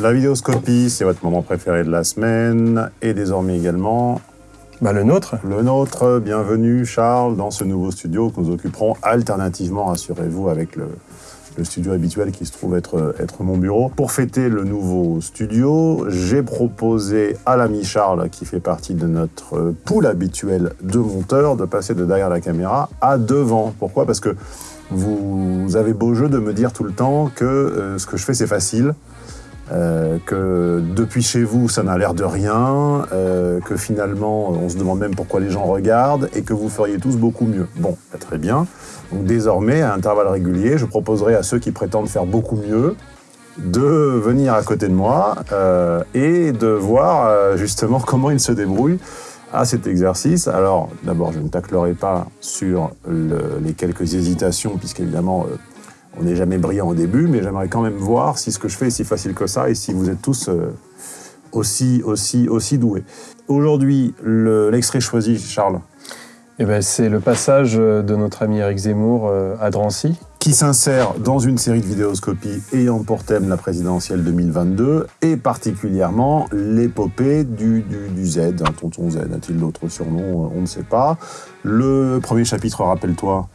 La vidéoscopie, c'est votre moment préféré de la semaine, et désormais également Bah le nôtre. le nôtre. Bienvenue Charles dans ce nouveau studio que nous occuperons alternativement, rassurez-vous, avec le, le studio habituel qui se trouve être, être mon bureau. Pour fêter le nouveau studio, j'ai proposé à l'ami Charles, qui fait partie de notre pool habituel de monteurs, de passer de derrière la caméra à devant. Pourquoi? Parce que vous avez beau jeu de me dire tout le temps que euh, ce que je fais c'est facile, euh, que depuis chez vous ça n'a l'air de rien, euh, que finalement on se demande même pourquoi les gens regardent et que vous feriez tous beaucoup mieux. Bon, bah, très bien. Donc désormais, à intervalles réguliers, je proposerai à ceux qui prétendent faire beaucoup mieux de venir à côté de moi euh, et de voir euh, justement comment ils se débrouillent à cet exercice. Alors, d'abord, je ne taclerai pas sur le- les quelques hésitations, puisqu'évidemment, euh, on n'est jamais brillant au début, mais j'aimerais quand même voir si ce que je fais est si facile que ça et si vous êtes tous euh, aussi, aussi, aussi doués. Aujourd'hui, le- l'extrait choisi, Charles, Et ben c'est le passage de notre ami Eric Zemmour euh, à Drancy. qui s'insère dans une série de vidéoscopies ayant pour thème la présidentielle 2022 et particulièrement l'épopée du, du, du Z, un tonton Z, a-t-il d'autres surnoms Euh, On ne sait pas. Le premier chapitre, rappelle-toi,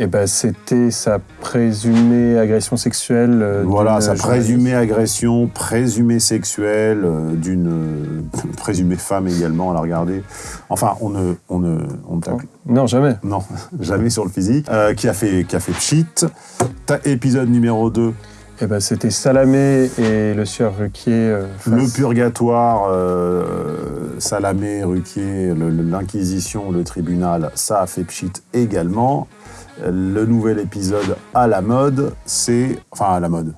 Et ben c'était sa présumée agression sexuelle. euh, voilà, sa présumée agression, présumée sexuelle euh, d'une euh, présumée femme également à la regarder. Enfin, on ne, on ne, on ne tacle Non, jamais. Non, jamais sur le physique. Euh, qui a fait, qui a fait pchit. Ta- épisode numéro 2, Et ben c'était Salamé et le sieur Ruquier. Le purgatoire, Salamé, Ruquier, le- le- l'Inquisition, le tribunal, ça a fait pchit également. Le nouvel épisode à la mode, c'est... Enfin, à la mode.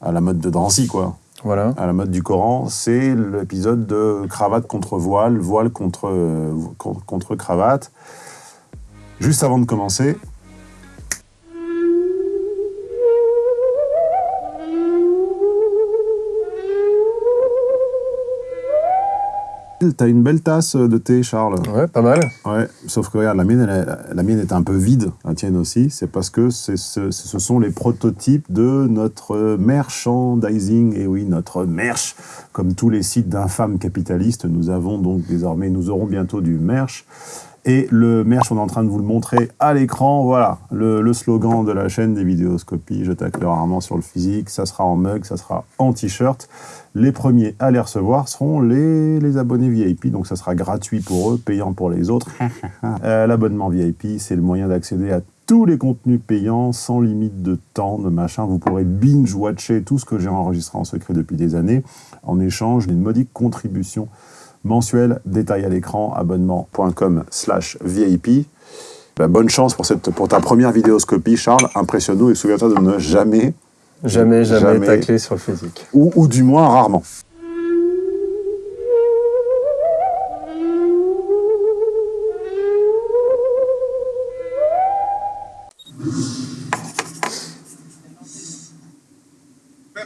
À la mode de Drancy, quoi. Voilà. À la mode du Coran, c'est l'épisode de cravate contre voile, voile contre, euh, contre, contre cravate. Juste avant de commencer, t'as une belle tasse de thé, Charles. Ouais, pas mal. Ouais, sauf que regarde, la mienne, elle la mienne est un peu vide, la tienne aussi. C'est parce que ce sont les prototypes de notre merchandising. Et oui, notre merch. Comme tous les sites d'infâmes capitalistes, nous avons donc désormais, nous aurons bientôt du merch. Et le merch, on est en train de vous le montrer à l'écran. Voilà, le, le slogan de la chaîne des vidéoscopies. Je tacle rarement sur le physique. Ça sera en mug, ça sera en t-shirt. Les premiers à les recevoir seront les, les abonnés VIP, donc ça sera gratuit pour eux, payant pour les autres. Euh, L'abonnement VIP, c'est le moyen d'accéder à tous les contenus payants, sans limite de temps, de machin. Vous pourrez binge-watcher tout ce que j'ai enregistré en secret depuis des années, en échange d'une modique contribution mensuelle. Détail à l'écran, abonnement.com slash VIP. Bah, bonne chance pour, cette, pour ta première vidéoscopie, Charles. Impressionne-nous et souviens-toi de ne jamais, Jamais, jamais, Jamais. taclé sur le physique. ou, ou du moins rarement.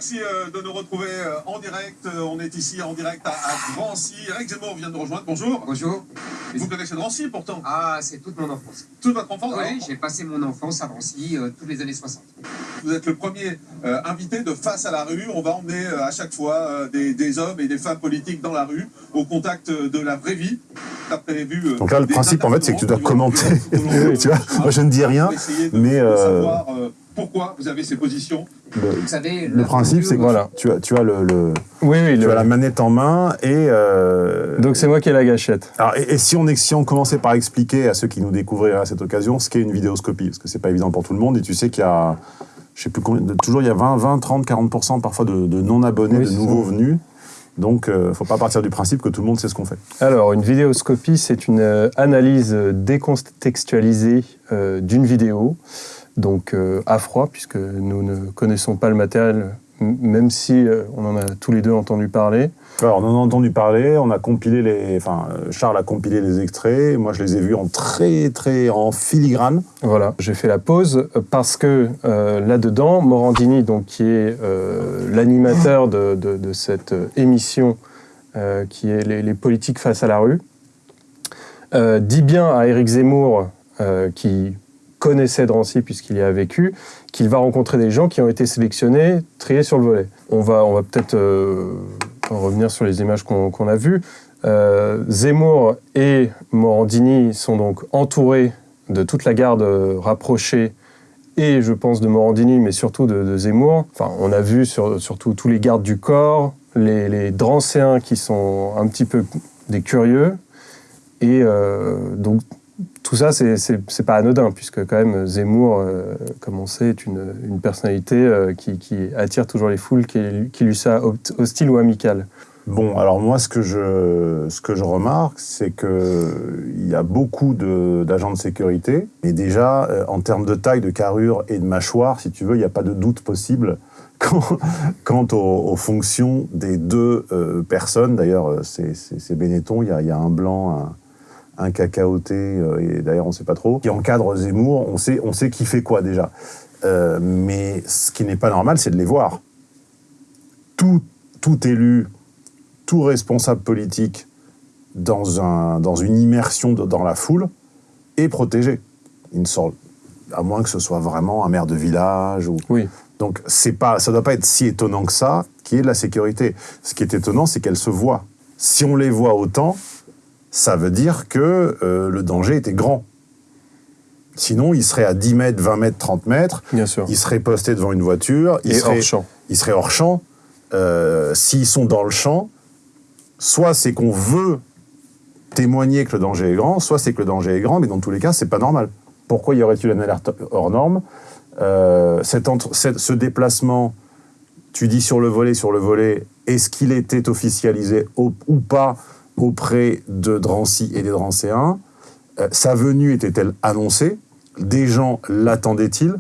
Merci euh, de nous retrouver euh, en direct. Euh, On est ici en direct à, à Drancy. Eric Zemmour vient de nous rejoindre. Bonjour. Bonjour. Vous connaissez Drancy pourtant Ah, c'est toute mon enfance. Toute votre enfance Oui, j'ai passé mon enfance à Drancy euh, toutes les années 60. Vous êtes le premier euh, invité de Face à la rue. On va emmener euh, à chaque fois euh, des, des hommes et des femmes politiques dans la rue, au contact de la vraie vie. T'as prévu, Donc là, le principe, en fait, c'est que tu dois commenter. Tu vois, moi, je ne dis rien, mais, savoir euh, pourquoi vous avez ces positions. Le, Vous savez, le principe, c'est que Voilà. tu as, tu as, le, le- Oui, oui. tu le- as la manette en main et... euh, Donc c'est moi qui ai la gâchette. Alors, et, et si, on, si on commençait par expliquer à ceux qui nous découvriraient à cette occasion ce qu'est une vidéoscopie, parce que c'est pas évident pour tout le monde, et tu sais qu'il y a, je sais plus combien, de- toujours il y a 20, 20 30, 40% parfois de, de non-abonnés, Oui, de nouveaux ça. venus. Donc, euh, faut pas partir du principe que tout le monde sait ce qu'on fait. Alors, une vidéoscopie, c'est une euh, analyse décontextualisée euh, d'une vidéo, donc euh, à froid, puisque nous ne connaissons pas le matériel, même si euh, on en a tous les deux entendu parler. Alors, on en a entendu parler, on a compilé les, enfin, euh, Charles a compilé les extraits, moi je les ai vus en très, très, en filigrane. Voilà, j'ai fait la pause parce que euh, là-dedans, Morandini, donc, qui est l'animateur de, de- de cette émission qui est les, les politiques face à la rue, dit bien à Éric Zemmour, qui connaissait Drancy puisqu'il y a vécu, qu'il va rencontrer des gens qui ont été sélectionnés, triés sur le volet. On va, on va peut-être euh, revenir sur les images qu'on a vues. Euh, Zemmour et Morandini sont donc entourés de toute la garde rapprochée et je pense de Morandini, mais surtout de, Zemmour. Enfin, on a vu sur, surtout tous les gardes du corps, les, les Drancéens qui sont un petit peu des curieux. Et euh, donc, tout ça, c'est- pas anodin, puisque quand même Zemmour, euh, comme on sait, est une, une personnalité euh, qui, qui attire toujours les foules, qui, qui lui soit host- hostile ou amicale. Bon, alors moi, ce que je, ce que je remarque, c'est qu'il y a beaucoup d'agents de, sécurité. Et déjà, euh, en termes de taille, de carrure et de mâchoire, si tu veux, il n'y a pas de doute possible quant, aux, fonctions des deux personnes. D'ailleurs, c'est Benetton, il y y a un blanc, un, un cacaoté, euh, et d'ailleurs, on ne sait pas trop, qui encadre Zemmour. On sait, on sait qui fait quoi déjà. Euh, mais ce qui n'est pas normal, c'est de les voir. Tout, tout élu tout responsable politique dans, un, dans une immersion de- dans la foule est protégé. Il ne sort, à moins que ce soit vraiment un maire de village. Ou... Oui. Donc c'est pas, ça ne doit pas être si étonnant que ça, qui est de la sécurité. Ce qui est étonnant, c'est qu'elle se voit. Si on les voit autant, ça veut dire que euh, le danger était grand. Sinon, il serait à 10 mètres, 20 mètres, 30 mètres, Bien sûr. il serait posté devant une voiture, il Et serait, hors champ. ils seraient hors champ. Euh, S'ils sont dans le champ, soit c'est qu'on veut témoigner que le danger est grand, soit c'est que le danger est grand, mais dans tous les cas, c'est pas normal. Pourquoi y aurait-il une alerte hors norme? Euh, cet entre- cette- Ce déplacement, tu dis sur le volet, sur le volet, est-ce qu'il était officialisé ou pas? Auprès de Drancy et des Drancéens Euh, Sa venue était-elle annoncée? Des gens l'attendaient-ils?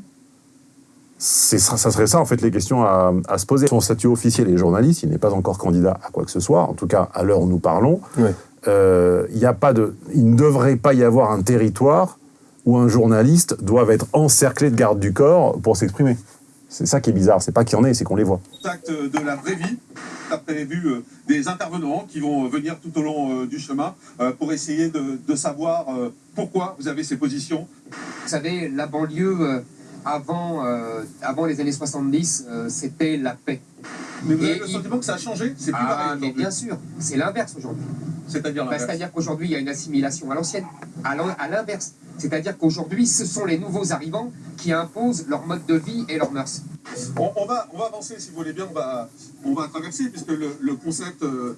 C'est ça, ça serait ça, en fait, les questions à, à se poser. Son statut officiel est journaliste, il n'est pas encore candidat à quoi que ce soit, en tout cas à l'heure où nous parlons. Euh, y a pas de, il ne devrait pas y avoir un territoire où un journaliste doit être encerclé de gardes du corps pour s'exprimer. C'est ça qui est bizarre, c'est pas qu'il y en ait, c'est qu'on les voit. contact de la vraie vie. Tu as prévu euh, des intervenants qui vont euh, venir tout au long euh, du chemin euh, pour essayer de, de savoir euh, pourquoi vous avez ces positions. Vous savez, la banlieue, euh, avant, euh, avant les années 70, euh, c'était la paix. Mais vous Et avez le il- sentiment que ça a changé? C'est plus Ah, pareil mais bien sûr, c'est l'inverse aujourd'hui. C'est-à-dire Bah. C'est-à-dire qu'aujourd'hui, il y a une assimilation à l'ancienne, à l'in- à l'inverse. C'est-à-dire qu'aujourd'hui, ce sont les nouveaux arrivants qui imposent leur mode de vie et leurs mœurs. On, on va, on va avancer, si vous voulez bien, on va, on va traverser, puisque le, le concept... euh,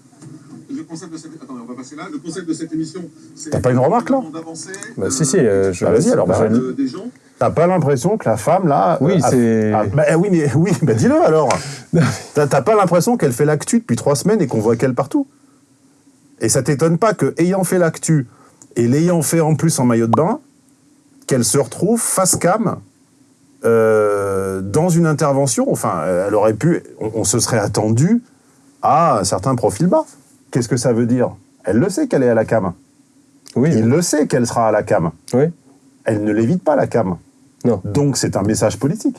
le concept de cette... Attendez, on va passer là. Le concept de cette émission, c'est... T'as pas une remarque, là? d'avancer, Bah, euh, si, si, euh, je- Bah, vas-y, alors, bah, de- des gens. T'as pas l'impression que la femme, là... Oui, a- c'est- a- bah, oui, mais oui, bah, dis-le alors T'as pas l'impression qu'elle fait l'actu depuis trois semaines et qu'on voit qu'elle partout? Et ça t'étonne pas que, ayant fait l'actu et l'ayant fait en plus en maillot de bain, qu'elle se retrouve face cam euh, dans une intervention? Enfin, elle aurait pu. On, on se serait attendu à un certain profil bas. Qu'est-ce que ça veut dire? Elle le sait qu'elle est à la cam. Oui, Il le sait qu'elle sera à la cam. oui. Elle ne l'évite pas, la cam. Non. Donc c'est un message politique.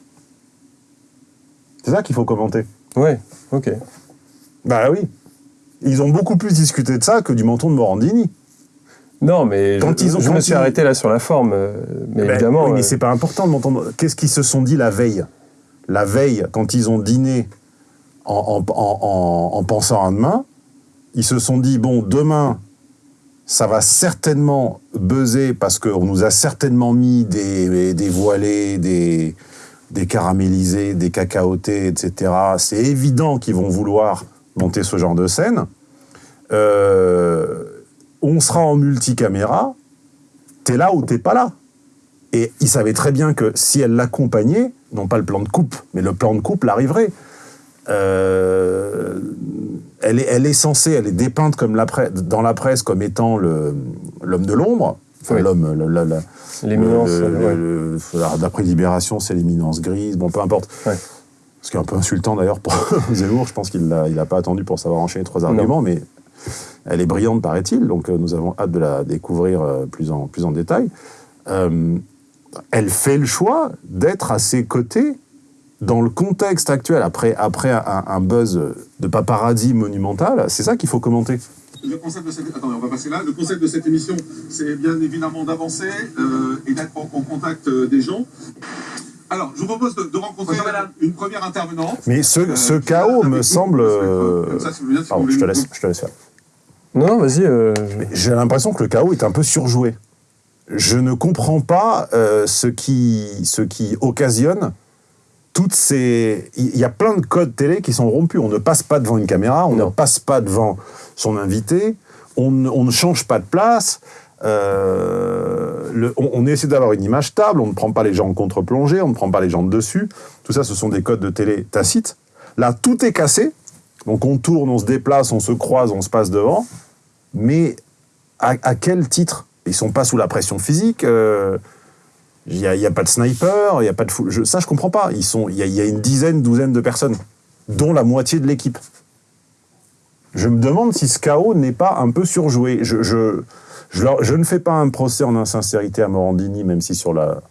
C'est ça qu'il faut commenter. Oui, ok. Bah oui. Ils ont beaucoup plus discuté de ça que du menton de Morandini. Non, mais Quand je, ils ont- je quand me suis ils- arrêté là sur la forme. euh, mais Ben, évidemment. oui, mais euh, c'est pas important de m'entendre. Qu'est-ce qu'ils se sont dit la veille? La veille, quand ils ont dîné en, en- en- en- en pensant à demain, ils se sont dit bon, demain, ça va certainement buzzer parce qu'on nous a certainement mis des, voilés, des, caramélisés, des cacaotés, etc. C'est évident qu'ils vont vouloir monter ce genre de scène. Euh, on sera en multicaméra. T'es là ou t'es pas là. Et il savait très bien que si elle l'accompagnait, non pas le plan de coupe, mais le plan de coupe arriverait. Euh, elle, est, elle est censée, elle est dépeinte comme la dans la presse comme étant l'homme de l'ombre. Enfin, Oui. l'homme, L'éminence. ouais. D'après Libération, c'est l'éminence grise. Bon, peu importe. Ouais. Ce qui est un peu insultant d'ailleurs pour Zemmour. Je pense qu'il n'a il a pas attendu pour savoir enchaîner trois arguments, mais elle est brillante, paraît-il. Donc euh, nous avons hâte de la découvrir euh, plus, en, plus en détail. Euh, elle fait le choix d'être à ses côtés dans le contexte actuel, après, après un, un buzz de paparazzi monumental. C'est ça qu'il faut commenter. Le concept de cette... Attendez, on va passer là. Le concept de cette émission, c'est bien évidemment d'avancer euh, et d'être en, en contact euh, des gens. Alors, je vous propose de, de rencontrer madame. une première intervenante. Mais ce, Euh, ce chaos me semble... ça, si si Pardon, je te laisse, je te laisse faire. Non, non, vas-y. euh, J'ai l'impression que le chaos est un peu surjoué. Je ne comprends pas euh, ce, qui, ce qui occasionne toutes ces... Il y a plein de codes télé qui sont rompus. On ne passe pas devant une caméra, on Non. ne passe pas devant son invité, on, ne- on ne change pas de place. euh, le- on, on essaie d'avoir une image stable, on ne prend pas les gens en contre-plongée, on ne prend pas les gens de dessus. Tout ça, ce sont des codes de télé tacites. Là, tout est cassé. Donc on tourne, on se déplace, on se croise, on se passe devant. Mais à, à quel titre? Ils sont pas sous la pression physique. euh, Il n'y a, pas de sniper, il y a pas de fou- je, ça je comprends pas. Ils sont, il y, a, il y a une dizaine, douzaine de personnes, dont la moitié de l'équipe. Je me demande si ce chaos n'est pas un peu surjoué. Je, je, je, leur- je ne fais pas un procès en insincérité à Morandini, même si sur la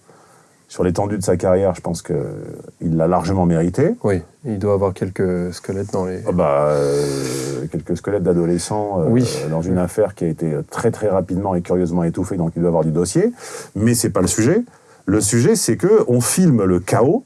sur l'étendue de sa carrière, je pense qu'il l'a largement mérité. oui, il doit avoir quelques squelettes dans les. Ah bah, euh, quelques squelettes d'adolescents euh, Oui. dans une affaire qui a été très très rapidement et curieusement étouffée, donc il doit avoir du dossier. Mais c'est pas le sujet. Le sujet, c'est que on filme le chaos.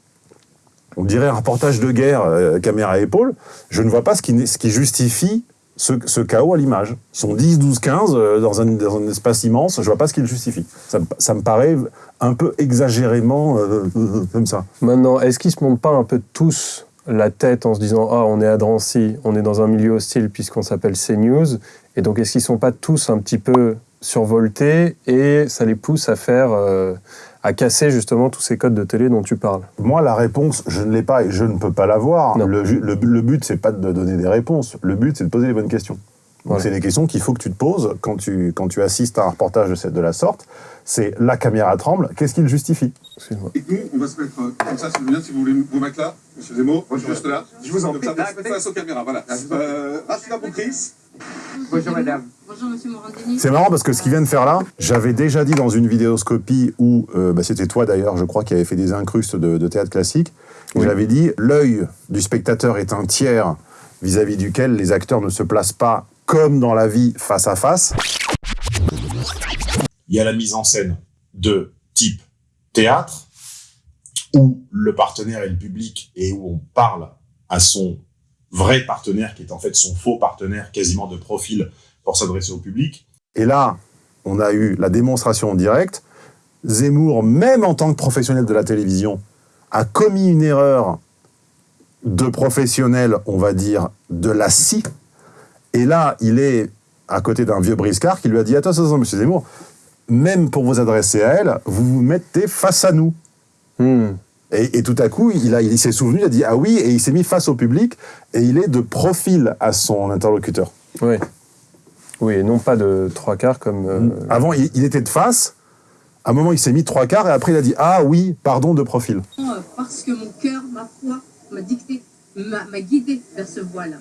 On dirait un reportage de guerre, euh, caméra à épaule. Je ne vois pas ce qui, justifie ce, chaos à l'image. Ils sont 10, 12, 15 euh, dans, un, espace immense. Je vois pas ce qui le justifie. Ça, ça me paraît un peu exagérément euh, euh, comme ça. Maintenant, est-ce qu'ils se montent pas un peu tous la tête en se disant Ah, on est à Drancy, on est dans un milieu hostile puisqu'on s'appelle CNews Et donc, est-ce qu'ils sont pas tous un petit peu survoltés et ça les pousse à faire. Euh, à casser justement tous ces codes de télé dont tu parles Moi, la réponse, je ne l'ai pas et je ne peux pas l'avoir. Le, le, le but, c'est pas de donner des réponses. Le but, c'est de poser les bonnes questions. Donc, Voilà. c'est des questions qu'il faut que tu te poses quand tu, quand tu assistes à un reportage de, cette, de la sorte. C'est la caméra tremble, qu'est-ce qui le justifie. Et nous, on va se mettre euh, comme ça, si vous voulez, si vous voulez vous mettre là, monsieur Zemmour, Bonjour. juste là. Je vous en prie. face aux caméras, voilà. Ah, je vous en prie. Euh, Rachida Boukris, Bonjour, madame. Bonjour monsieur Morandini. C'est marrant parce que ce qu'il vient de faire là, j'avais déjà dit dans une vidéoscopie où, euh, bah, c'était toi d'ailleurs, je crois, qui avait fait des incrustes de, de théâtre classique. Oui. J'avais dit, l'œil du spectateur est un tiers vis-à-vis duquel les acteurs ne se placent pas comme dans la vie face à face. il y a la mise en scène de type théâtre, où le partenaire est le public et où on parle à son vrai partenaire, qui est en fait son faux partenaire, quasiment de profil, pour s'adresser au public. Et là, on a eu la démonstration en direct. Zemmour, même en tant que professionnel de la télévision, a commis une erreur de professionnel, on va dire, de la scie. Et là, il est à côté d'un vieux briscard qui lui a dit Attends, attends, attends, monsieur Zemmour, même pour vous adresser à elle, vous vous mettez face à nous. Hmm. Et, et tout à coup, il, a- il s'est souvenu, il a dit Ah oui, et il s'est mis face au public, et il est de profil à son interlocuteur. Oui. Oui, et non pas de trois quarts comme. euh, Avant, il, il était de face. À un moment, il s'est mis trois quarts et après, il a dit Ah oui, pardon de profil. Euh, Parce que mon cœur, ma foi, m'a dicté, m'a m'a guidé vers ce voile,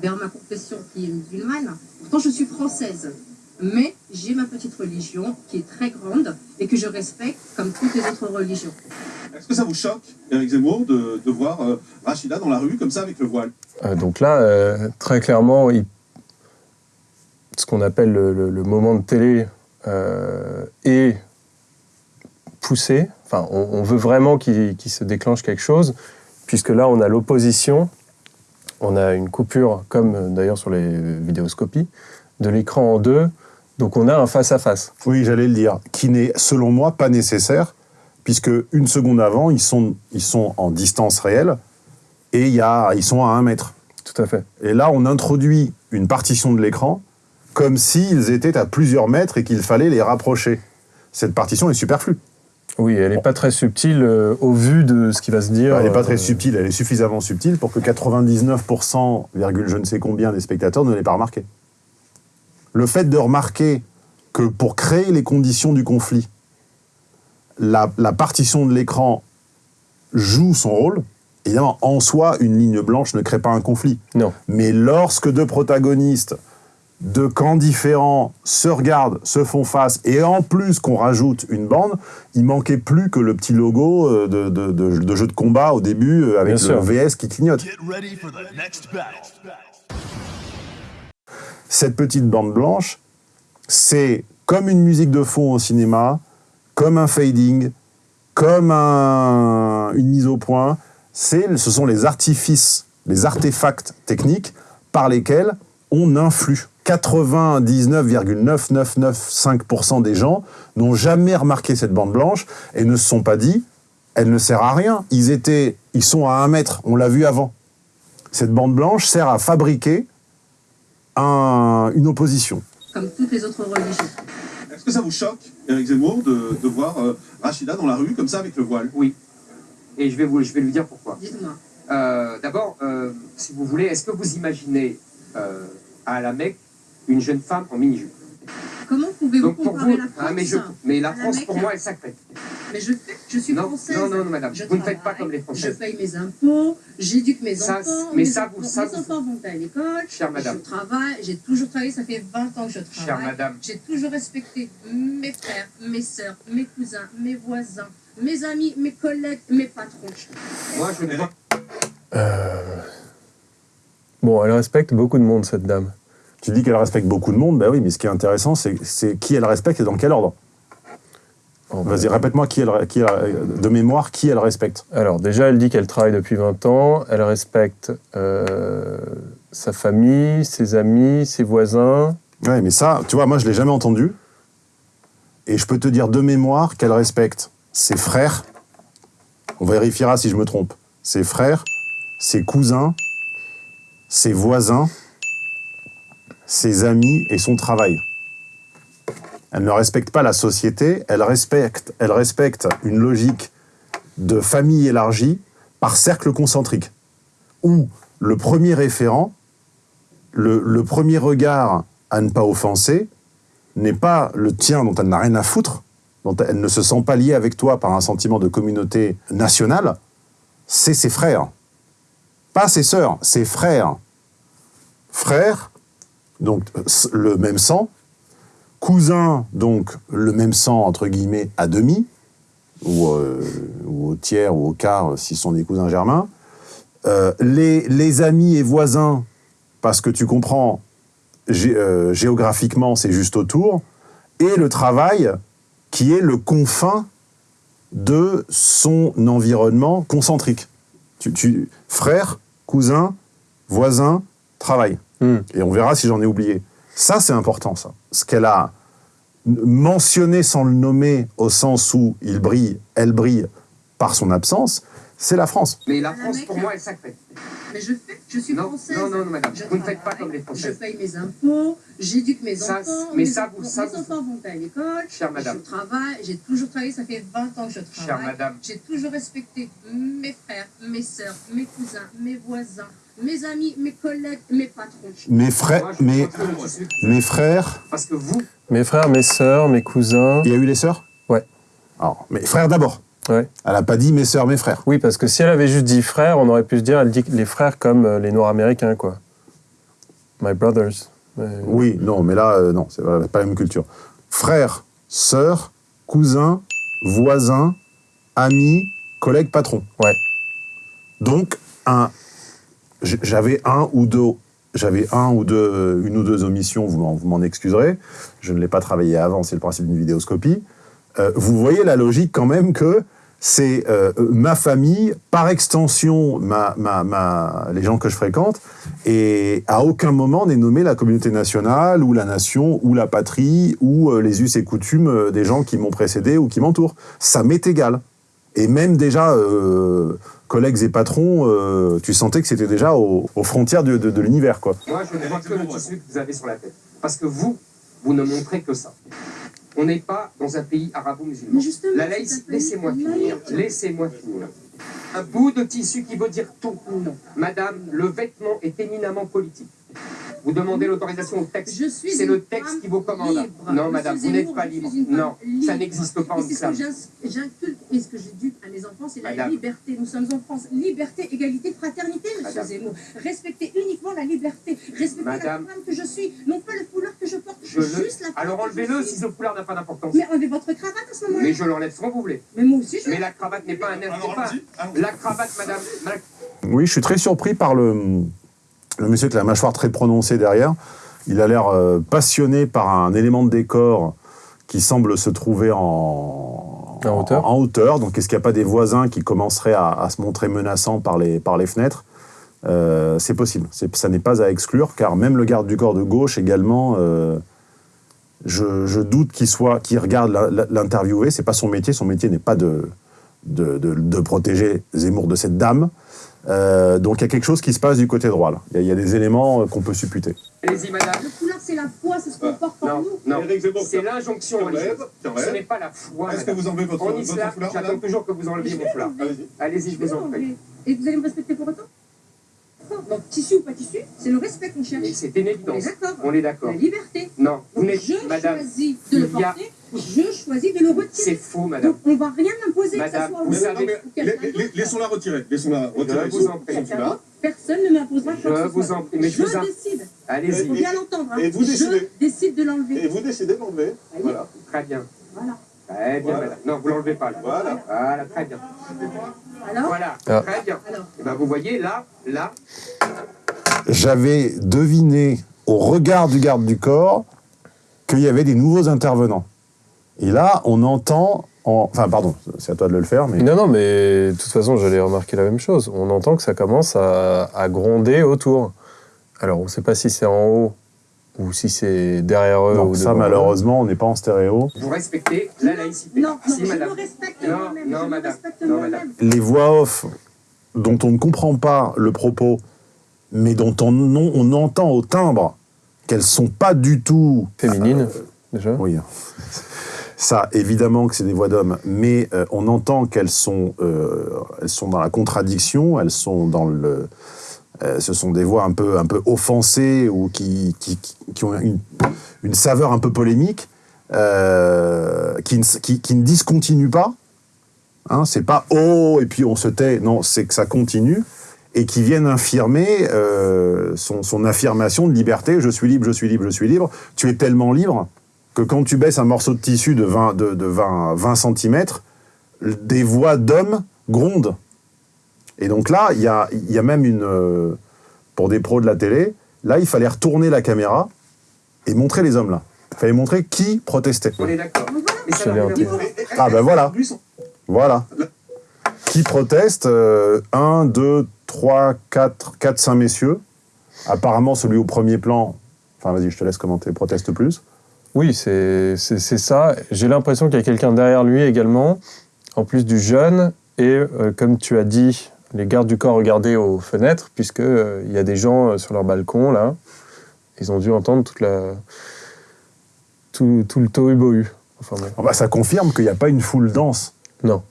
vers ma confession qui est musulmane. Pourtant, je suis française. Mais j'ai ma petite religion qui est très grande et que je respecte comme toutes les autres religions. Est-ce que ça vous choque, Éric Zemmour, de, de voir euh, Rachida dans la rue comme ça avec le voile? Euh, donc là, euh, très clairement, il- ce qu'on appelle le, le- le moment de télé euh, est poussé. Enfin, on, on veut vraiment qu'il se déclenche quelque chose, puisque là, on a l'opposition, on a une coupure, comme d'ailleurs sur les vidéoscopies, de l'écran en deux. Donc on a un face-à-face. Oui, j'allais le dire. Qui n'est, selon moi, pas nécessaire, puisque une seconde avant, ils sont, ils sont en distance réelle et y a, ils sont à un mètre. Tout à fait. Et là, on introduit une partition de l'écran comme s'ils étaient à plusieurs mètres et qu'il fallait les rapprocher. Cette partition est superflue. Oui, elle n'est pas très subtile euh, au vu de ce qui va se dire. Elle n'est pas très euh, subtile, elle est suffisamment subtile pour que 99%, virgule je ne sais combien des spectateurs ne l'aient pas remarqué. Le fait de remarquer que pour créer les conditions du conflit, la, la partition de l'écran joue son rôle, évidemment, en soi, une ligne blanche ne crée pas un conflit. Non. Mais lorsque deux protagonistes de camps différents se regardent, se font face, et en plus qu'on rajoute une bande, il manquait plus que le petit logo euh, de, de- de- de jeu de combat au début euh, avec Bien le sûr. VS qui clignote. Get ready for the next battle. cette petite bande blanche, c'est comme une musique de fond au cinéma, comme un fading, comme un- une mise au point. Ce sont les artifices, les artefacts techniques par lesquels on influe. 99,9995% des gens n'ont jamais remarqué cette bande blanche et ne se sont pas dit, elle ne sert à rien. Ils, étaient, ils sont à un mètre, on l'a vu avant. Cette bande blanche sert à fabriquer un- une opposition. comme toutes les autres religions. Est-ce que ça vous choque, Eric Zemmour, de, de voir euh, Rachida dans la rue comme ça avec le voile? Oui. Et je vais, vous, je vais lui dire pourquoi. Dites-moi. Euh, D'abord, euh, si vous voulez, est-ce que vous imaginez euh, à la Mecque une jeune femme en mini-jupe? Comment pouvez-vous comparer vous, la France ah, mais, je, mais la France Mecque pour moi est sacrée. Mais je, je suis Non, française. non, non, non, madame, Je vous ne faites pas comme les Je Françaises. paye mes impôts, j'éduque mes Ça, enfants. mais mes ça, enfants, vous- ça, mes vous- enfants vont à l'école. Chère madame. Je travaille, j'ai toujours travaillé, ça fait 20 ans que je travaille. Chère madame. J'ai toujours respecté mes frères, mes sœurs, mes cousins, mes voisins, mes amis, mes collègues, mes patrons. Moi, je ne vois Bon, elle respecte beaucoup de monde, cette dame. Tu dis qu'elle respecte beaucoup de monde, ben oui, mais ce qui est intéressant, c'est qui elle respecte et dans quel ordre. Vas-y, répète-moi qui elle, qui elle- de mémoire qui elle respecte. Alors, déjà, elle dit qu'elle travaille depuis 20 ans. Elle respecte euh, sa famille, ses amis, ses voisins. Ouais, mais ça, tu vois, moi, je l'ai jamais entendu. Et je peux te dire de mémoire qu'elle respecte ses frères. On vérifiera si je me trompe. Ses frères, ses cousins, ses voisins, ses amis et son travail. Elle ne respecte pas la société, elle respecte, une logique de famille élargie par cercle concentrique, où le premier référent, le, le premier regard à ne pas offenser, n'est pas le tien dont elle n'a rien à foutre, dont elle ne se sent pas liée avec toi par un sentiment de communauté nationale, c'est ses frères. Pas ses sœurs, ses frères. Frères, donc le même sang, cousin, donc le même sang, entre guillemets, à demi, ou, euh, ou au tiers ou au quart, s'ils sont des cousins germains. Euh, les, les amis et voisins, parce que tu comprends, gé- euh, géographiquement, c'est juste autour, et le travail, qui est le confin de son environnement concentrique. Tu, tu, frère, cousin, voisin, travail. Hmm. Et on verra si j'en ai oublié. Ça, c'est important, ça. Ce qu'elle a mentionné sans le nommer, au sens où il brille, elle brille par son absence, c'est la France. Mais la la France, pour moi, est sacrée. Mais je, fais, je suis Non, française. non, non, non, madame. Je Vous ne faites pas comme les Je Françaises. paye mes impôts, j'éduque mes Ça, enfants. mais mes ça, enfants, vous- ça, mes vous- enfants vont à l'école. Chère madame. Je travaille, j'ai toujours travaillé, ça fait 20 ans que je travaille. Chère madame. J'ai toujours respecté mes frères, mes sœurs, mes cousins, mes voisins, mes amis, mes collègues, mes patrons. Mes frères, Moi, mes, mes frères, Parce que vous, Mes frères, mes sœurs, mes cousins. il y a eu les sœurs? Ouais. Alors, mes frères d'abord. Ouais. Elle n'a pas dit mes sœurs, mes frères. Oui, parce que si elle avait juste dit frères, on aurait pu se dire, elle dit les frères comme euh, les Noirs américains, quoi. My brothers. Mais- Oui, non, mais là, euh, non, c'est pas pas la même culture. Frères, sœurs, cousins, voisins, amis, collègues, patrons. Ouais. Donc, un, j'avais un ou deux, j'avais un ou deux, une ou deux omissions, vous m'en, excuserez. Je ne l'ai pas travaillé avant, c'est le principe d'une vidéoscopie. Euh, vous voyez la logique quand même que c'est euh, ma famille, par extension, les gens que je fréquente, et à aucun moment n'est nommé la communauté nationale, ou la nation, ou la patrie, ou euh, les us et coutumes euh, des gens qui m'ont précédé ou qui m'entourent. Ça m'est égal. Et même déjà, collègues et patrons, euh, tu sentais que c'était déjà aux, aux frontières de, de- de l'univers, quoi. moi, je ne vois que le tissu que vous avez sur la tête. Parce que vous, vous ne montrez que ça. On n'est pas dans un pays arabo-musulman. La laïcité, laissez-moi finir. Laissez-moi finir. Un bout de tissu qui veut dire tout. Madame, le vêtement est éminemment politique. Vous demandez l'autorisation au texte. Je suis C'est le texte qui vous commande. libre. Non, madame, vous n'êtes pas libre. Non, ça n'existe pas en Et c'est ce que islam. j'inculque et ce que j'éduque à mes enfants, c'est la Madame. liberté. Nous sommes en France. Liberté, égalité, fraternité, monsieur. Zemmour. Respectez uniquement la liberté. Respectez Madame. la femme que je suis. Non pas le foulard que je porte. Je le... Juste la femme Alors que je enlevez-le si ce foulard n'a pas d'importance. Mais enlevez votre cravate à ce moment-là. Mais je l'enlève quand vous voulez. Mais moi aussi, je Mais la cravate n'est pas un air. Alors pas-. La cravate, madame. la- Oui, je suis très surpris par le, le monsieur avec la mâchoire très prononcée derrière. Il a l'air euh, passionné par un élément de décor qui semble se trouver en, En hauteur. en hauteur. Donc, est-ce qu'il n'y a pas des voisins qui commenceraient à, à se montrer menaçants par les, par les fenêtres? Euh, C'est possible. Ça n'est pas à exclure, car même le garde du corps de gauche également, euh, je, je doute qu'il soit, qu'il regarde l'interviewé. C'est pas son métier. Son métier n'est pas de, de, de- de protéger Zemmour de cette dame. Euh, donc il y a quelque chose qui se passe du côté droit. là. Il y a- il y, a des éléments euh, qu'on peut supputer. Allez-y, madame. Le foulard, c'est la foi, c'est ce qu'on porte en nous. non. C'est l'injonction religieuse. Ce n'est pas la foi, Est-ce que vous enlevez votre, En votre islam, foulard, j'attends toujours que vous enleviez mon foulard. Allez-y, je vous en prie. Et vous allez me respecter pour autant? Donc, tissu ou pas tissu, c'est le respect qu'on cherche. Et c'est une On est évidence. d'accord. On est d'accord. La liberté. Non, vous n'êtes, je madame, choisis de le porter, je choisis de le c'est retirer. faux, madame. Donc, on va rien m'imposer, que Madame, ce soit vous. Laissons-la retirer. Laissons-la retirer vous son, en prie. Personne ne m'imposera quoi Je que ce vous soit. en mais je je vous en- décide. Il Allez-y. faut bien l'entendre. hein. et vous décidez. Je décide de l'enlever. Et vous décidez de l'enlever. Voilà. Très bien. Voilà. Très bien, Voilà. madame. Non, vous l'enlevez pas, là. Voilà. Voilà, très bien. Alors, Voilà, Ah. très bien. alors, Et ben, vous voyez, là, là, J'avais deviné au regard du garde du corps qu'il y avait des nouveaux intervenants. Et là, on entend... en- Enfin, pardon, c'est à toi de le faire, mais... Non, non, mais de toute façon, j'allais remarquer la même chose. On entend que ça commence à, à gronder autour. Alors, on ne sait pas si c'est en haut ou si c'est derrière eux. Non, ou ça, eux. malheureusement, on n'est pas en stéréo. vous respectez la laïcité. non, non, si, je madame. me respecte Non, moi-même. non, je me madame. respecte Non, moi-même. Les voix off dont on ne comprend pas le propos, mais dont on, on- on entend au timbre qu'elles sont pas du tout Féminine, déjà. Oui. Ça, évidemment que c'est des voix d'hommes, mais euh, on entend qu'elles sont, euh, elles sont dans la contradiction, elles sont dans le. euh, ce sont des voix un peu, un peu offensées ou qui, qui, qui- ont une, une saveur un peu polémique, qui, ne, qui, qui ne discontinuent pas. Hein, c'est pas oh et puis on se tait. Non, c'est que ça continue et qui viennent infirmer son, son affirmation de liberté. Je suis libre, je suis libre, je suis libre. Tu es tellement libre que quand tu baisses un morceau de tissu de 20, de, de 20, 20 cm, des voix d'hommes grondent. Et donc là, il y a, il y a même une... euh, pour des pros de la télé, là, il fallait retourner la caméra et montrer les hommes là. Il fallait montrer qui protestait. On est d'accord. Ah ben voilà, voilà. Qui proteste 1, 2, 3, 4, 4, 5 messieurs. Apparemment, celui au premier plan, enfin vas-y, je te laisse commenter, proteste plus. Oui, c'est ça. J'ai l'impression qu'il y a quelqu'un derrière lui également, en plus du jeune. Et euh, comme tu as dit, les gardes du corps regardaient aux fenêtres, puisqu'il y a des gens euh, sur leur balcon, là. Ils ont dû entendre toute la, tout, tout le tohu-bohu. Enfin, bon. Ah bah, ça confirme qu'il n'y a pas une foule dense. Non.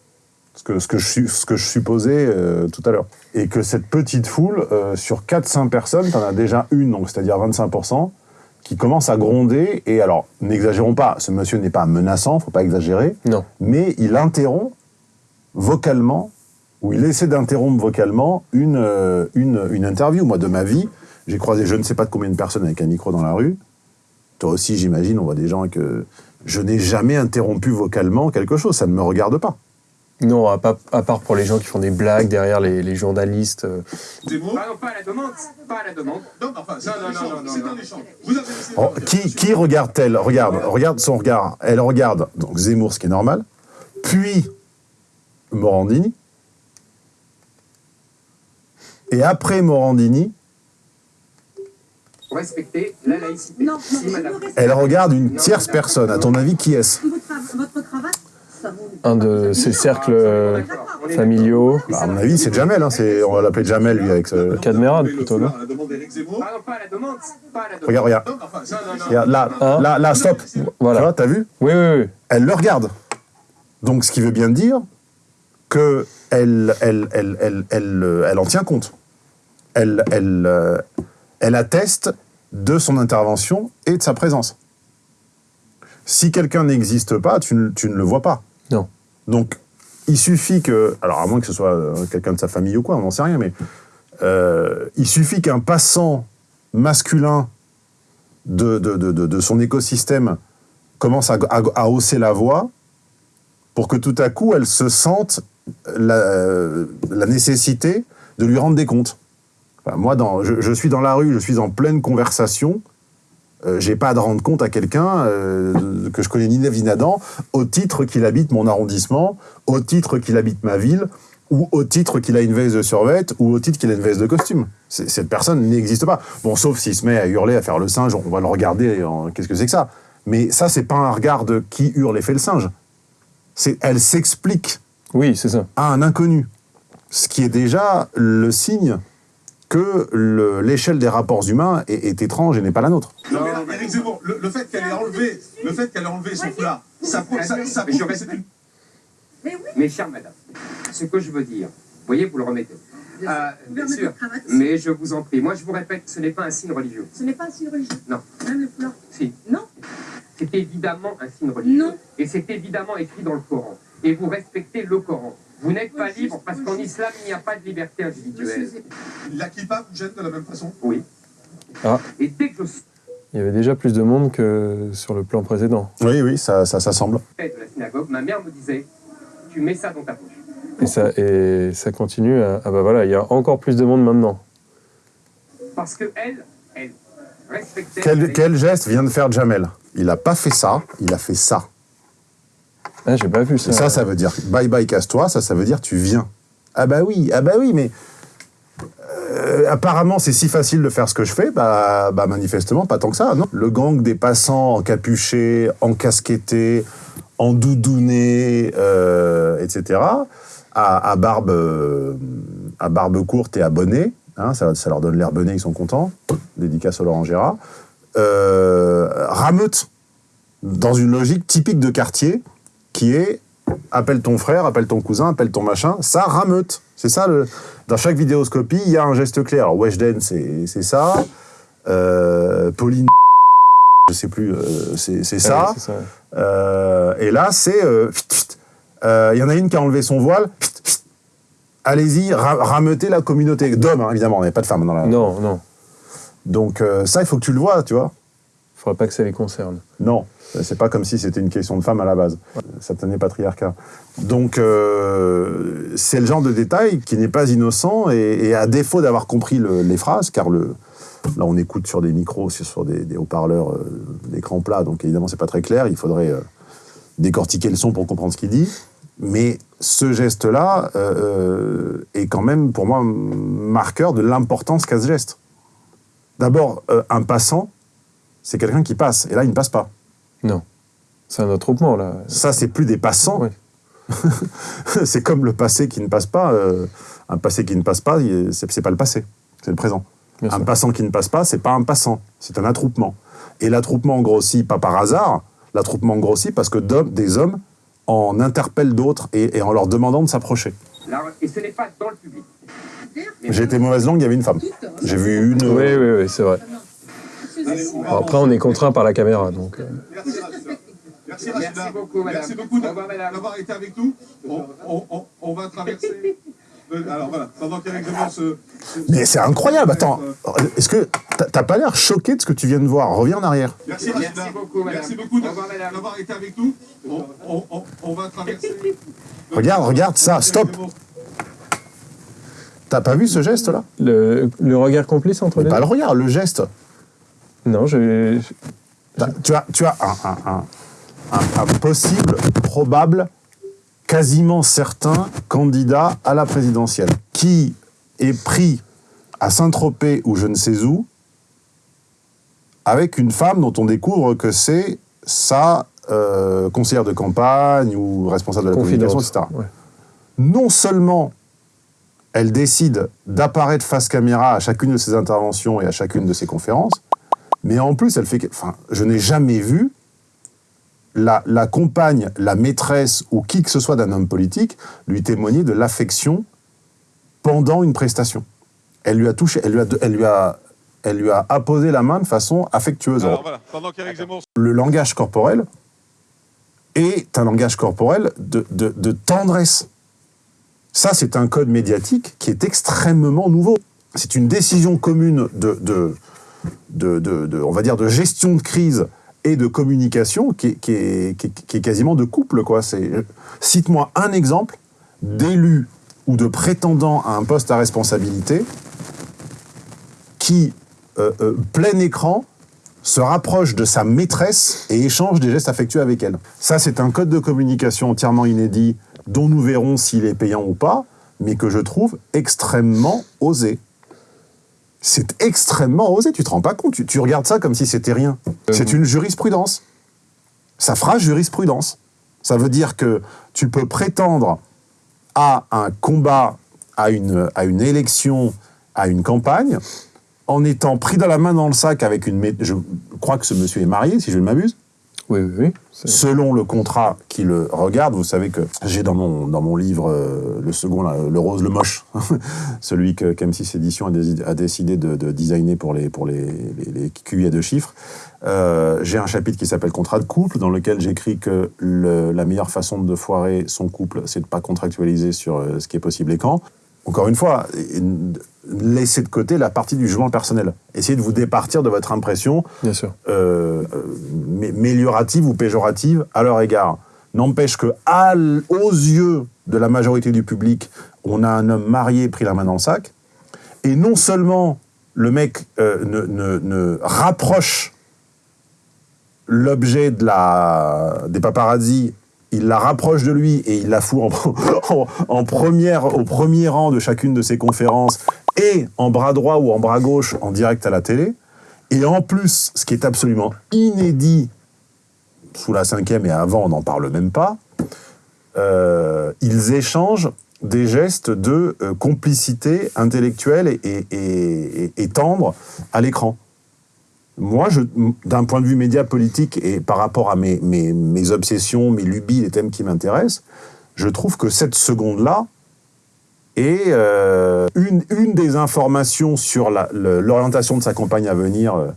ce que, ce que, je, ce que je supposais euh, tout à l'heure. Et que cette petite foule, euh, sur 400 personnes, tu en as déjà une, donc c'est-à-dire 25%, qui commence à gronder. Et alors, n'exagérons pas, ce monsieur n'est pas menaçant, faut pas exagérer, Non. mais il interrompt vocalement, ou il essaie d'interrompre vocalement une, euh, une, une interview. Moi, de ma vie, j'ai croisé je ne sais pas de combien de personnes avec un micro dans la rue. Toi aussi, j'imagine, on voit des gens que je n'ai jamais interrompu vocalement quelque chose, ça ne me regarde pas. Non, à, pas- à part pour les gens qui font des blagues derrière les, les journalistes. euh, Zemmour. Ah non, pas à la demande. Pas à la demande. Non, enfin, c'est Non, un non, échange. non, non, C'est non. un échange. Vous avez laissé Oh, qui, qui regarde-t-elle? Regarde, regarde son regard. Elle regarde donc Zemmour, ce qui est normal, puis Morandini, et après Morandini, Vous respectez la laïcité. Non, non, si, madame. elle regarde une tierce personne. À ton avis, qui est-ce? Votre, votre cravate. Un de ces cercles euh, familiaux. Bah, À mon avis, c'est Jamel. Hein, on va l'appeler Jamel, lui, avec ce... Cadmerade, Le plutôt, non. Regarde, regarde. Là, Hein là, là, stop. Tu Voilà. vois, t'as vu Oui, oui, oui. Elle le regarde. Donc, ce qui veut bien dire que elle, elle, elle, elle, elle, euh, elle en tient compte. Elle, elle, euh, elle atteste de son intervention et de sa présence. Si quelqu'un n'existe pas, tu ne, tu ne le vois pas. Donc, il suffit que, alors à moins que ce soit euh, quelqu'un de sa famille ou quoi, on n'en sait rien, mais euh, il suffit qu'un passant masculin de, son écosystème commence à, hausser la voix pour que tout à coup elle se sente la, la nécessité de lui rendre des comptes. Moi, dans, je suis dans la rue, je suis en pleine conversation, euh, j'ai pas à de rendre compte à quelqu'un euh, que je connais ni ni Nadan au titre qu'il habite mon arrondissement, au titre qu'il habite ma ville, ou au titre qu'il a une veste de survêt, ou au titre qu'il a une veste de costume. Cette personne n'existe pas. Bon, sauf s'il se met à hurler, à faire le singe, on va le regarder, en- qu'est-ce que c'est que ça Mais ça, c'est pas un regard de qui hurle et fait le singe. Elle s'explique Oui, c'est ça. à un inconnu. Ce qui est déjà le signe que le- l'échelle des rapports humains est, est étrange et n'est pas la nôtre. Non, mais là, Zemmour, le, le fait qu'elle ait enlevé, le fait qu'elle ait enlevé son foulard, ça, prouve- ça, ça Mais je prouve que c'est respecte. une Mes chères madame, ce que je veux dire, vous voyez, vous le remettez. Bien Euh, sûr. bien cravate. Mais je vous en prie, moi je vous répète, ce n'est pas un signe religieux. Ce n'est pas un signe religieux. Non. Même le foulard. Si. Non. C'est évidemment un signe religieux. Non. Et c'est évidemment écrit dans le Coran. Et vous respectez le Coran. Vous n'êtes pas libre parce qu'en islam, il n'y a pas de liberté individuelle. La kippa vous gêne de la même façon? Oui. Ah. Et dès que je Il y avait déjà plus de monde que sur le plan précédent. Oui, oui, ça, ça, ça semble. de la synagogue, ma mère me disait Tu mets ça dans ta poche. Et ça, et ça continue à... Ah bah voilà, il y a encore plus de monde maintenant. Parce que elle, elle respectait. Quel, quel geste vient de faire Jamel? Il n'a pas fait ça, il a fait ça. Ah, j'ai pas vu ça. Ça, veut dire bye bye, casse-toi, ça, ça veut dire tu viens. Ah bah oui, ah bah oui, mais euh, apparemment c'est si facile de faire ce que je fais, bah, bah manifestement pas tant que ça, non Le gang des passants encapuchés, encasquettés, endoudounnés, euh, etc., à, barbe, euh, à barbe courte et à bonnet, hein, ça, ça leur donne l'air bonnet, ils sont contents, dédicace au Laurent Gérard, euh, rameute dans une logique typique de quartier qui est appelle ton frère, appelle ton cousin, appelle ton machin, ça rameute. C'est ça, le... dans chaque vidéoscopie, il y a un geste clé. Alors, Weshden, c'est ça. Euh, Pauline, je sais plus, euh, c'est ça. Euh, et là, c'est. euh, Il y en a une qui a enlevé son voile. Allez-y, ra- rameutez la communauté. D'hommes, hein, évidemment, on n'avait pas de femmes dans la. Non, non. Donc, ça, il faut que tu le vois, tu vois. Faudrait pas que ça les concerne. Non, c'est pas comme si c'était une question de femme à la base. Satané patriarcat. Donc, euh, c'est le genre de détail qui n'est pas innocent et, à défaut d'avoir compris le- les phrases, car là on écoute sur des micros, sur des, haut-parleurs euh, d'écran plat, donc évidemment c'est pas très clair, il faudrait euh, décortiquer le son pour comprendre ce qu'il dit. Mais ce geste-là euh, est quand même pour moi marqueur de l'importance qu'a ce geste. D'abord, un passant, c'est quelqu'un qui passe, et là il ne passe pas. Non. C'est un attroupement, là. Ça, c'est plus des passants. C'est comme le passé qui ne passe pas. euh, un passé qui ne passe pas, c'est pas le passé, c'est le présent. Bien un sûr. passant qui ne passe pas, c'est pas un passant, c'est un attroupement. Et l'attroupement grossit pas par hasard, l'attroupement grossit parce que des hommes en interpellent d'autres et, et en leur demandant de s'approcher. Et ce n'est pas dans le public. J'ai été mauvaise langue, il y avait une femme. J'ai vu une. Oui, oui, oui, c'est vrai. Alors, après, on est contraint par la caméra, donc... euh, Merci Rachida. Merci Merci Rachida. beaucoup. Merci beaucoup d'avoir été avec nous. On, on- on- on va traverser. le- Alors voilà, pendant qu'Éric se. se- Mais c'est incroyable, attends. Euh, Est-ce que t'as- pas l'air choqué de ce que tu viens de voir? Reviens en arrière. Merci. Merci beaucoup, madame. Merci beaucoup d'avoir été avec nous. On, on- on- on va traverser. Regarde, regarde ça, stop. T'as pas vu ce geste-là? Le, le regard complice entre Mais les Pas deux? le regard, le geste. Non, je... T'as- Tu as, tu as un, un- un- un- un possible, probable, quasiment certain candidat à la présidentielle qui est pris à Saint-Tropez ou je ne sais où avec une femme dont on découvre que c'est sa euh, conseillère de campagne ou responsable de la communication, etc. Ouais. Non seulement elle décide d'apparaître face caméra à chacune de ses interventions et à chacune de ses conférences, mais en plus, elle fait. que- Enfin, je n'ai jamais vu la, la compagne, la maîtresse ou qui que ce soit d'un homme politique lui témoigner de l'affection pendant une prestation. Elle lui a touché, elle lui a, elle lui a, elle lui a apposé la main de façon affectueuse. Alors voilà, pendant Zemmour Le langage corporel est un langage corporel de, de- de tendresse. Ça, c'est un code médiatique qui est extrêmement nouveau. C'est une décision commune de, de, de, on va dire, de gestion de crise et de communication qui est, quasiment de couple. Quoi. Cite-moi un exemple d'élu ou de prétendant à un poste à responsabilité qui, euh, euh, plein écran, se rapproche de sa maîtresse et échange des gestes affectueux avec elle. Ça, c'est un code de communication entièrement inédit dont nous verrons s'il est payant ou pas, mais que je trouve extrêmement osé. C'est extrêmement osé, tu te rends pas compte, tu, tu regardes ça comme si c'était rien. C'est une jurisprudence. Ça fera jurisprudence. Ça veut dire que tu peux prétendre à un combat, à une, à une élection, à une campagne, en étant pris dans la main dans le sac avec une... Je crois que ce monsieur est marié, si je ne m'abuse. Oui, oui, Selon le contrat qui le regarde, vous savez que j'ai dans mon, dans mon livre, euh, le second, là, le rose, le moche, celui que qu'M6 Édition a, dé- a décidé de, de designer pour les, pour les, les, les QI à deux chiffres. Euh, j'ai un chapitre qui s'appelle Contrat de couple, dans lequel j'écris que la meilleure façon de foirer son couple, c'est de ne pas contractualiser sur euh, ce qui est possible et quand. Encore une fois, laissez de côté la partie du jugement personnel. Essayez de vous départir de votre impression Bien sûr. euh, euh, mé- méliorative ou péjorative à leur égard. N'empêche que, à aux yeux de la majorité du public, on a un homme marié pris la main dans le sac, et non seulement le mec euh, ne, ne- ne rapproche l'objet de la, des paparazzis, il la rapproche de lui et il la fout au premier rang de chacune de ses conférences et en bras droit ou en bras gauche en direct à la télé. Et en plus, ce qui est absolument inédit sous la cinquième et avant, on n'en parle même pas, euh, ils échangent des gestes de euh, complicité intellectuelle et tendre à l'écran. Moi, d'un point de vue média politique et par rapport à mes, obsessions, mes lubies, les thèmes qui m'intéressent, je trouve que cette seconde-là est euh, une, des informations sur l'orientation de sa campagne à venir, euh,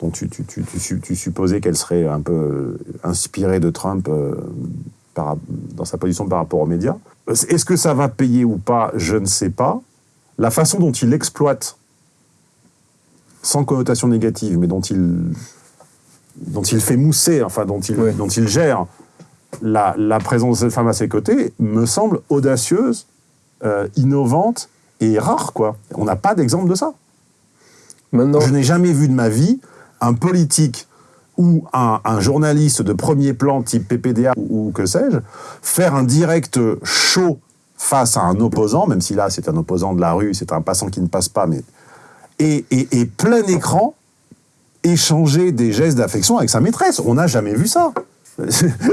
dont tu, tu- tu- tu su- tu supposais qu'elle serait un peu euh, inspirée de Trump dans sa position par rapport aux médias. Est-ce que ça va payer ou pas? Je ne sais pas. La façon dont il exploite sans connotation négative, mais dont il, dont il fait mousser, enfin dont il, dont il gère la, la présence de cette femme à ses côtés, me semble audacieuse, euh, innovante et rare. quoi. On n'a pas d'exemple de ça. Maintenant, Je n'ai jamais vu de ma vie un politique ou un, un journaliste de premier plan type PPDA ou, ou que sais-je faire un direct chaud face à un opposant, même si là c'est un opposant de la rue, c'est un passant qui ne passe pas, mais et, et- et plein écran échanger des gestes d'affection avec sa maîtresse. On n'a jamais vu ça.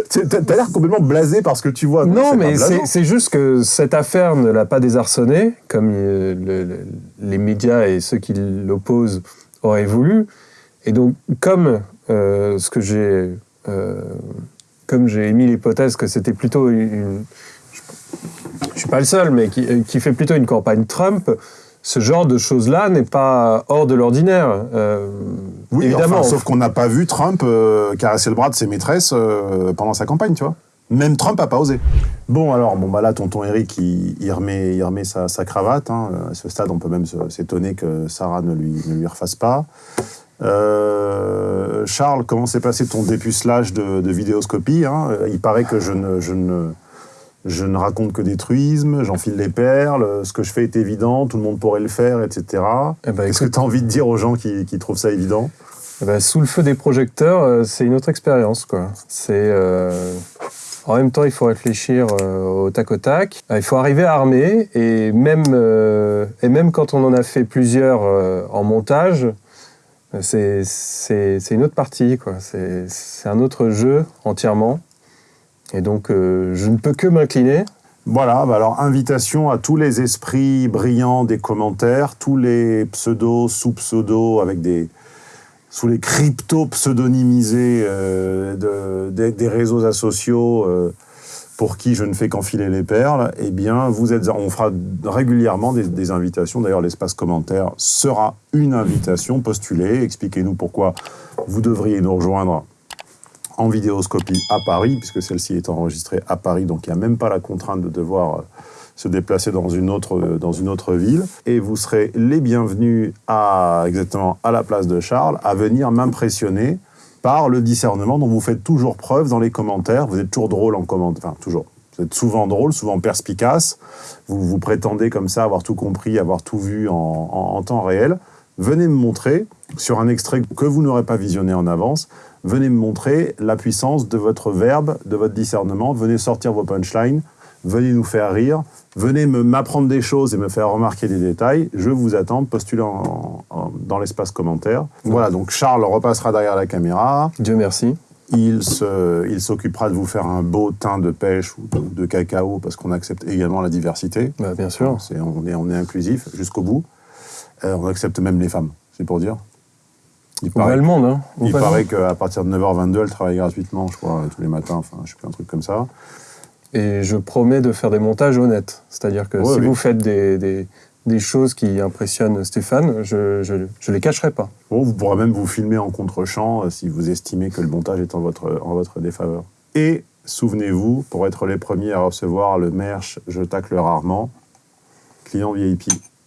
T'as l'air complètement blasé par ce que tu vois. Non, mais c'est juste que cette affaire ne l'a pas désarçonné, comme euh, le- le- les médias et ceux qui l'opposent auraient voulu. Et donc, comme euh, ce que j'ai, euh, comme j'ai émis l'hypothèse que c'était plutôt une, une- je suis pas le seul, mais qui, qui fait plutôt une campagne Trump. Ce genre de choses-là n'est pas hors de l'ordinaire. Euh, Oui, évidemment. enfin, sauf qu'on n'a pas vu Trump euh, caresser le bras de ses maîtresses euh, pendant sa campagne, tu vois. Même Trump n'a pas osé. Bon, alors, bon, bah là, tonton Eric, il, il remet, il remet sa, sa cravate. hein. À ce stade, on peut même s'étonner que Sarah ne lui, ne lui refasse pas. Euh, Charles, comment s'est passé ton dépucelage de, de vidéoscopie hein? Il paraît que je ne, je, ne, je ne raconte que des truismes, j'enfile les perles, ce que je fais est évident, tout le monde pourrait le faire, etc. Eh ben, Qu'est-ce que tu as envie de dire aux gens qui, qui trouvent ça évident? Eh ben, sous le feu des projecteurs, euh, c'est une autre expérience. quoi. C'est euh, en même temps, il faut réfléchir euh, au tac au tac. Il faut arriver armé et même euh, et même quand on en a fait plusieurs euh, en montage, c'est une autre partie. c'est un autre jeu entièrement. Et donc, euh, je ne peux que m'incliner. Voilà, bah alors invitation à tous les esprits brillants des commentaires, tous les pseudos, sous-pseudos, avec des sous les cryptos pseudonymisés euh, de- des, réseaux sociaux euh, pour qui je ne fais qu'enfiler les perles, eh bien, vous êtes, on fera régulièrement des, des invitations. D'ailleurs, l'espace commentaire sera une invitation. Postulez, expliquez-nous pourquoi vous devriez nous rejoindre en vidéoscopie à Paris, puisque celle-ci est enregistrée à Paris, donc il n'y a même pas la contrainte de devoir euh, se déplacer dans une autre, euh, dans une autre ville. Et vous serez les bienvenus à, exactement à la place de Charles, à venir m'impressionner par le discernement dont vous faites toujours preuve dans les commentaires. Vous êtes toujours drôle en commentaire, enfin toujours. Vous êtes souvent drôle, souvent perspicace. Vous vous prétendez comme ça avoir tout compris, avoir tout vu en, temps réel. venez me montrer, sur un extrait que vous n'aurez pas visionné en avance, venez me montrer la puissance de votre verbe, de votre discernement, venez sortir vos punchlines, venez nous faire rire, venez m'apprendre des choses et me faire remarquer des détails. Je vous attends, postulez en- en- dans l'espace commentaire. Voilà, donc Charles repassera derrière la caméra. Dieu merci. Il s'occupera de vous faire un beau teint de pêche ou de, de cacao parce qu'on accepte également la diversité. Bah, bien sûr. C'est- on, est, on est inclusif jusqu'au bout. Euh, on accepte même les femmes, c'est pour dire. Il monde, hein. Il paraît qu'à partir de 9h22, elle travaille gratuitement, je crois, tous les matins, enfin, je sais plus, un truc comme ça. Et je promets de faire des montages honnêtes. C'est-à-dire que Ouais, si oui. vous faites des, des- des choses qui impressionnent Stéphane, je, je, je les cacherai pas. Bon, vous pourrez même vous filmer en contre-champ euh, si vous estimez que le montage est en votre, en votre défaveur. Et souvenez-vous, pour être les premiers à recevoir le merch Je tacle rarement, client VIP.